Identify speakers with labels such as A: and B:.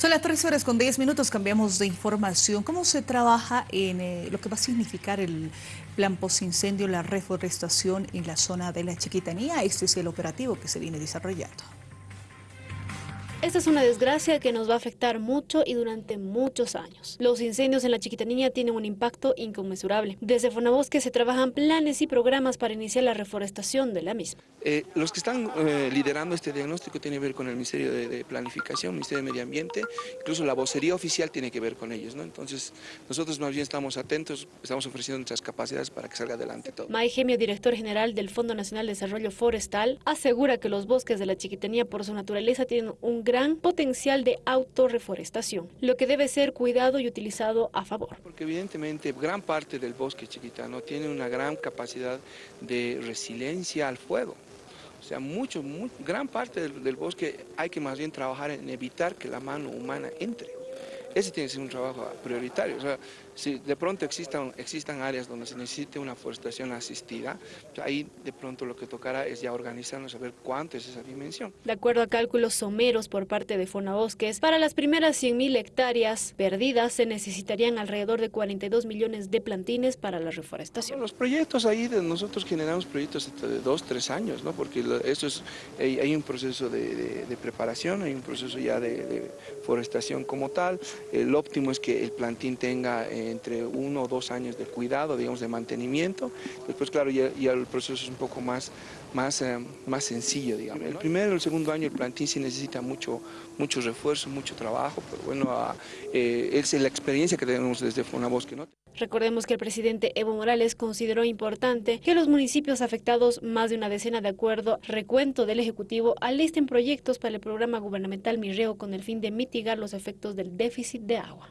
A: Son las 13 horas con 10 minutos, cambiamos de información. ¿Cómo se trabaja en eh, lo que va a significar el plan post-incendio, la reforestación en la zona de la Chiquitanía? Este es el operativo que se viene desarrollando.
B: Esta es una desgracia que nos va a afectar mucho y durante muchos años. Los incendios en la Chiquitanía tienen un impacto inconmensurable. Desde Fonabosque se trabajan planes y programas para iniciar la reforestación de la misma.
C: Eh, los que están eh, liderando este diagnóstico tienen que ver con el Ministerio de, Planificación, Ministerio de Medio Ambiente, incluso la vocería oficial tiene que ver con ellos. ¿no? Entonces, nosotros más bien estamos atentos, estamos ofreciendo nuestras capacidades para que salga adelante todo.
B: May Gemio, director general del Fondo Nacional de Desarrollo Forestal, asegura que los bosques de la Chiquitanía por su naturaleza tienen un gran potencial de autorreforestación, lo que debe ser cuidado y utilizado a favor.
C: Porque evidentemente gran parte del bosque chiquitano tiene una gran capacidad de resiliencia al fuego. O sea, mucho, gran parte del bosque hay que más bien trabajar en evitar que la mano humana entre. Ese tiene que ser un trabajo prioritario. O sea, si de pronto existan, existan áreas donde se necesite una forestación asistida, pues ahí de pronto lo que tocará es ya organizarnos a ver cuánto es esa dimensión.
B: De acuerdo a cálculos someros por parte de Fonabosques, para las primeras 100.000 hectáreas perdidas se necesitarían alrededor de 42 millones de plantines para la reforestación.
C: Los proyectos ahí, de nosotros generamos proyectos de dos, tres años, ¿no? porque eso es, hay, un proceso de, preparación, hay un proceso ya de, forestación como tal. El óptimo es que el plantín tenga... Eh, entre uno o dos años de cuidado, digamos, de mantenimiento. Después, claro, ya, el proceso es un poco más, más, eh, más sencillo, digamos. El primero y el segundo año el plantín sí necesita mucho, mucho refuerzo, mucho trabajo, pero bueno, eh, es la experiencia que tenemos desde Fonabosque, ¿no?
B: Recordemos que el presidente Evo Morales consideró importante que los municipios afectados, más de una decena de acuerdo, recuento del Ejecutivo, alisten proyectos para el programa gubernamental Mirreo con el fin de mitigar los efectos del déficit de agua.